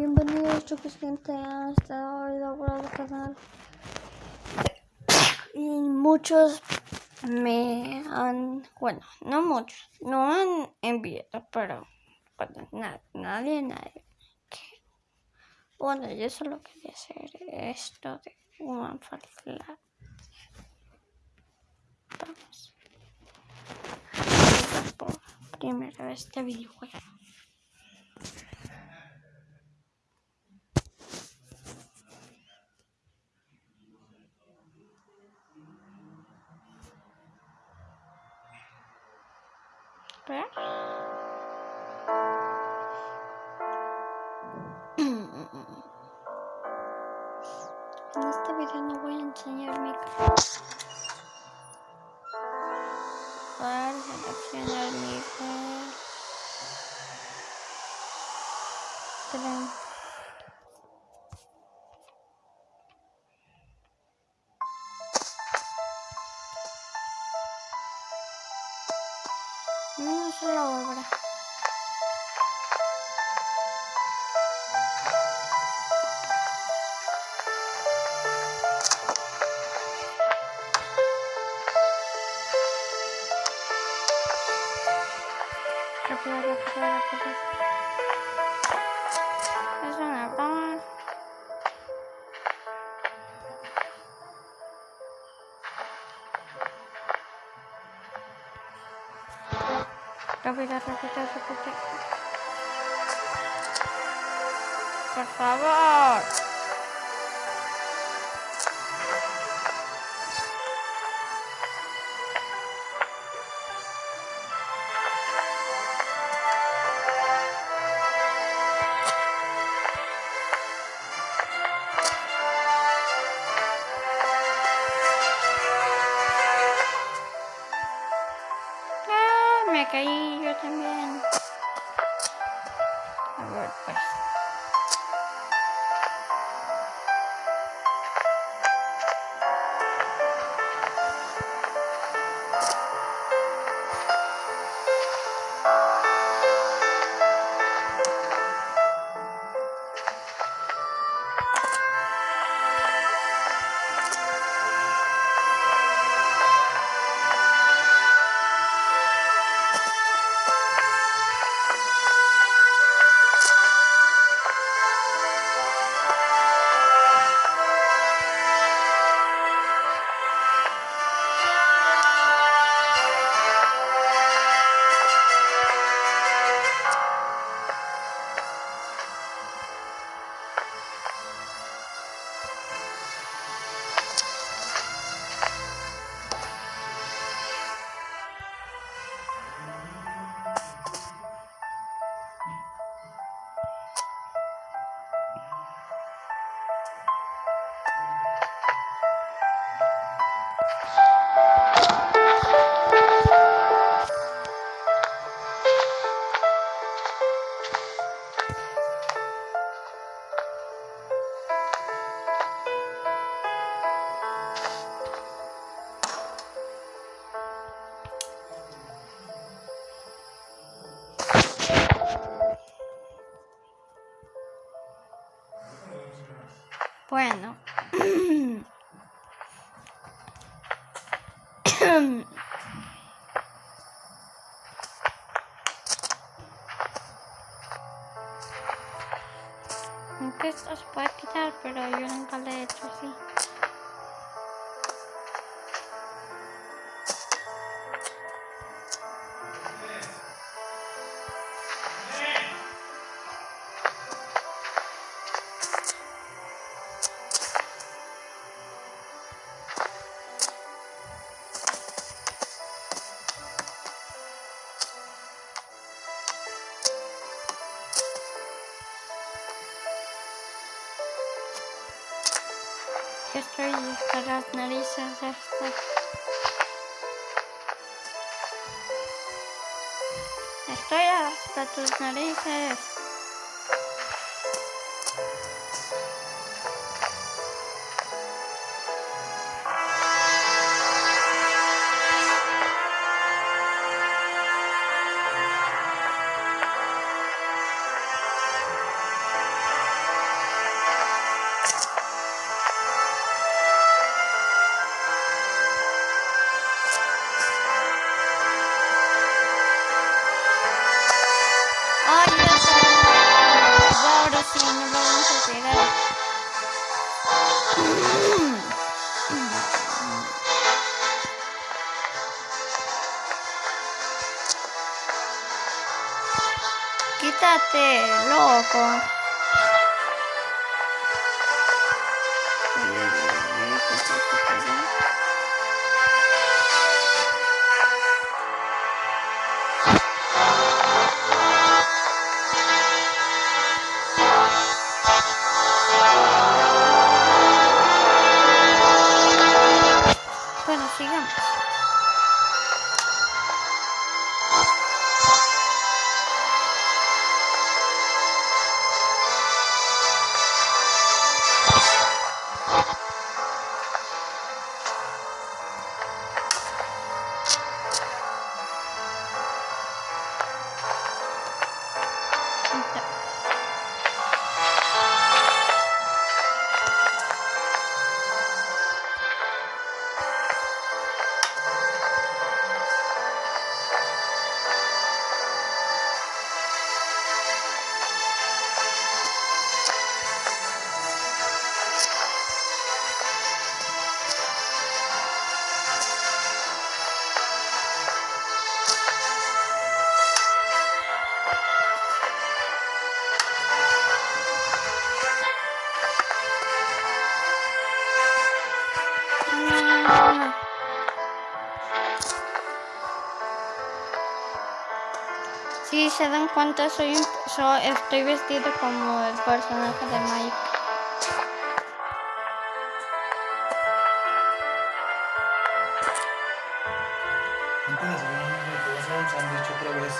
Bienvenidos chicos gente a este el canal y muchos me han, bueno, no muchos, no han enviado, pero bueno, nadie, nadie. Bueno, yo solo quería hacer esto de una. Vamos. Por primera vez este videojuego. En este video no voy a enseñar mi cara. Para seleccionar mi cara. una sola obra. Rápido, rápido, rápido. Rápido, rápido, rápido. Por favor. Ah, me Bueno. Aunque esto se puede quitar, pero yo nunca lo he hecho así. Skruj teraz na liście zechce. Estoy hasta tus narices. Este loco. Ah. Si se dan cuenta, soy un, so- estoy vestido como el personaje de Mike. Gente, la semana me voy a hacer un sándwich otra vez.